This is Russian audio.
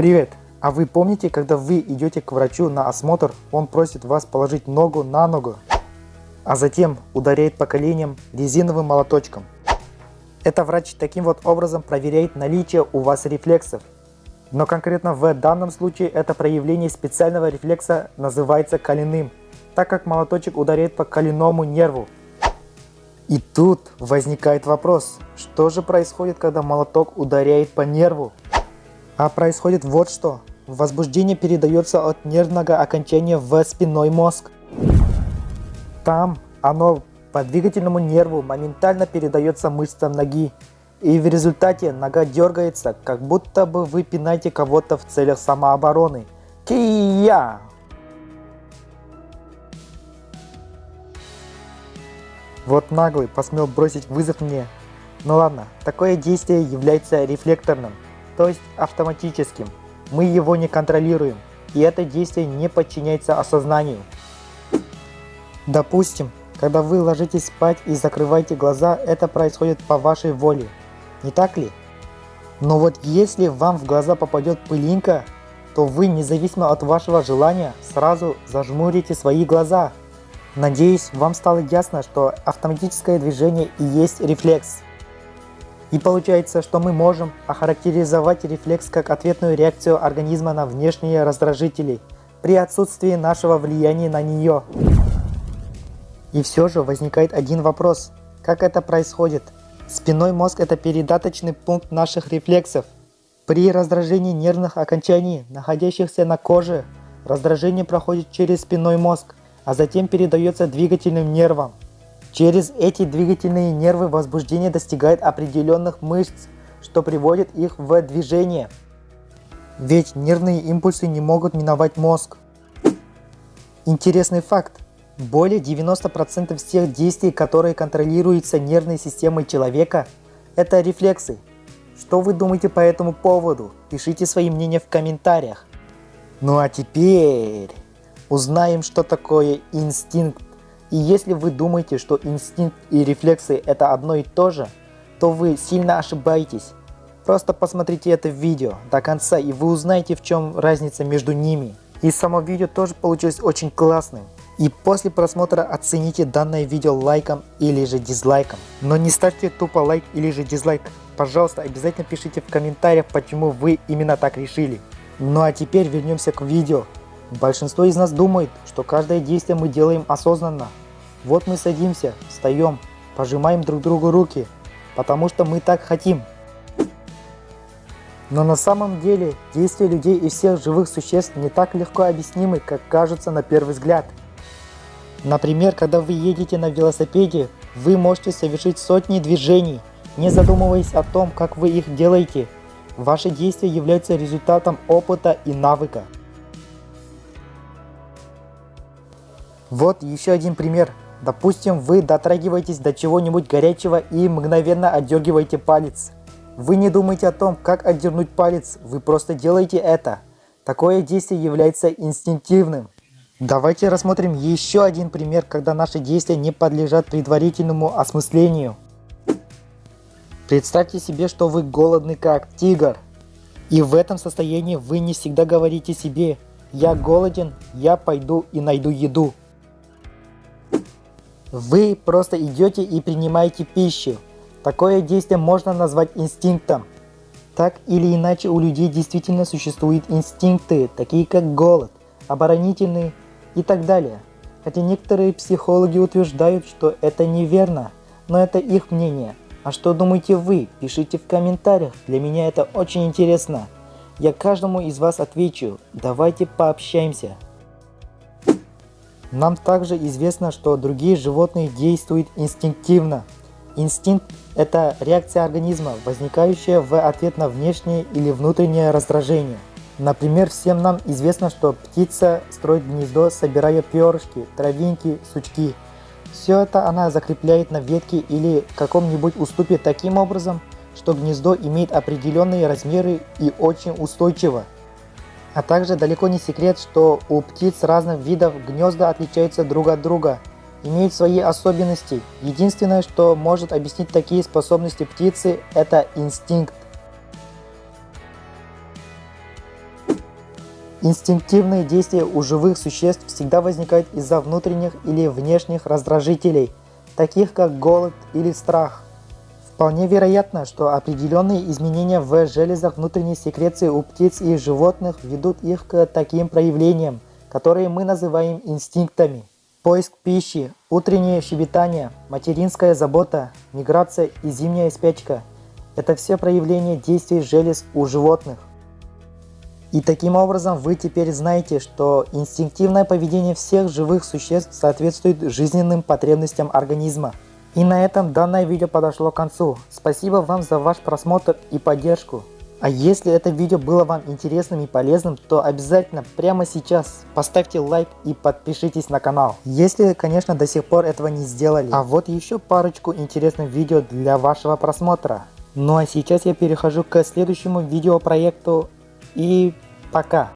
Привет! А вы помните, когда вы идете к врачу на осмотр, он просит вас положить ногу на ногу, а затем ударяет по коленям резиновым молоточком? Это врач таким вот образом проверяет наличие у вас рефлексов. Но конкретно в данном случае это проявление специального рефлекса называется коленным, так как молоточек ударяет по коленному нерву. И тут возникает вопрос, что же происходит, когда молоток ударяет по нерву? А происходит вот что. Возбуждение передается от нервного окончания в спинной мозг. Там оно по двигательному нерву моментально передается мышцам ноги. И в результате нога дергается, как будто бы вы пинаете кого-то в целях самообороны. Кия! Вот наглый посмел бросить вызов мне. Ну ладно, такое действие является рефлекторным, то есть автоматическим мы его не контролируем, и это действие не подчиняется осознанию. Допустим, когда вы ложитесь спать и закрываете глаза, это происходит по вашей воле, не так ли? Но вот если вам в глаза попадет пылинка, то вы, независимо от вашего желания, сразу зажмурите свои глаза. Надеюсь, вам стало ясно, что автоматическое движение и есть рефлекс. И получается, что мы можем охарактеризовать рефлекс как ответную реакцию организма на внешние раздражители при отсутствии нашего влияния на нее. И все же возникает один вопрос. Как это происходит? Спинной мозг – это передаточный пункт наших рефлексов. При раздражении нервных окончаний, находящихся на коже, раздражение проходит через спинной мозг, а затем передается двигательным нервам. Через эти двигательные нервы возбуждение достигает определенных мышц, что приводит их в движение. Ведь нервные импульсы не могут миновать мозг. Интересный факт. Более 90% всех действий, которые контролируются нервной системой человека, это рефлексы. Что вы думаете по этому поводу? Пишите свои мнения в комментариях. Ну а теперь узнаем, что такое инстинкт и если вы думаете, что инстинкт и рефлексы это одно и то же, то вы сильно ошибаетесь. Просто посмотрите это видео до конца и вы узнаете в чем разница между ними. И само видео тоже получилось очень классным. И после просмотра оцените данное видео лайком или же дизлайком. Но не ставьте тупо лайк или же дизлайк. Пожалуйста, обязательно пишите в комментариях, почему вы именно так решили. Ну а теперь вернемся к видео. Большинство из нас думает, что каждое действие мы делаем осознанно. Вот мы садимся, встаем, пожимаем друг другу руки, потому что мы так хотим. Но на самом деле действия людей и всех живых существ не так легко объяснимы, как кажется на первый взгляд. Например, когда вы едете на велосипеде, вы можете совершить сотни движений, не задумываясь о том, как вы их делаете. Ваши действия являются результатом опыта и навыка. Вот еще один пример. Допустим, вы дотрагиваетесь до чего-нибудь горячего и мгновенно отдергиваете палец. Вы не думаете о том, как отдернуть палец, вы просто делаете это. Такое действие является инстинктивным. Давайте рассмотрим еще один пример, когда наши действия не подлежат предварительному осмыслению. Представьте себе, что вы голодны как тигр. И в этом состоянии вы не всегда говорите себе «Я голоден, я пойду и найду еду». Вы просто идете и принимаете пищу. Такое действие можно назвать инстинктом. Так или иначе у людей действительно существуют инстинкты, такие как голод, оборонительный и так далее. Хотя некоторые психологи утверждают, что это неверно, но это их мнение. А что думаете вы? Пишите в комментариях, для меня это очень интересно. Я каждому из вас отвечу, давайте пообщаемся. Нам также известно, что другие животные действуют инстинктивно. Инстинкт – это реакция организма, возникающая в ответ на внешнее или внутреннее раздражение. Например, всем нам известно, что птица строит гнездо, собирая перышки, травинки, сучки. Все это она закрепляет на ветке или каком-нибудь уступе таким образом, что гнездо имеет определенные размеры и очень устойчиво. А также далеко не секрет, что у птиц разных видов гнезда отличаются друг от друга, имеют свои особенности. Единственное, что может объяснить такие способности птицы, это инстинкт. Инстинктивные действия у живых существ всегда возникают из-за внутренних или внешних раздражителей, таких как голод или страх. Вполне вероятно, что определенные изменения в железах внутренней секреции у птиц и животных ведут их к таким проявлениям, которые мы называем инстинктами. Поиск пищи, утреннее щебетание, материнская забота, миграция и зимняя спячка – это все проявления действий желез у животных. И таким образом вы теперь знаете, что инстинктивное поведение всех живых существ соответствует жизненным потребностям организма. И на этом данное видео подошло к концу. Спасибо вам за ваш просмотр и поддержку. А если это видео было вам интересным и полезным, то обязательно прямо сейчас поставьте лайк и подпишитесь на канал. Если, конечно, до сих пор этого не сделали. А вот еще парочку интересных видео для вашего просмотра. Ну а сейчас я перехожу к следующему видеопроекту и пока.